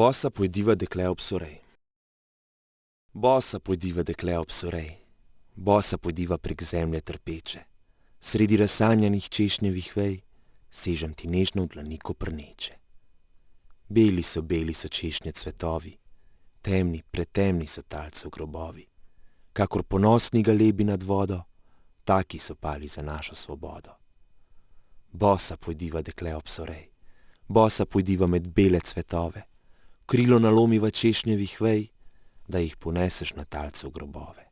Bosa pojdiva dekle ob sorej. Bosa pojdiva dekle ob sorej, bosa pojdiva prek zemlje trpeče, sredi razsanjanih češnjevih vej, sežem ti nežno v dlani koprneče. Beli so, beli so češnje cvetovi, temni, pretemni so talcev grobovi, kakor ponosni galebi nad vodo, taki so pali za našo svobodo. Bosa pojdiva dekle ob sorej, bosa pojdiva med bele cvetove, krilo nalomiva češnjevih vej, da jih poneseš na talcev grobove.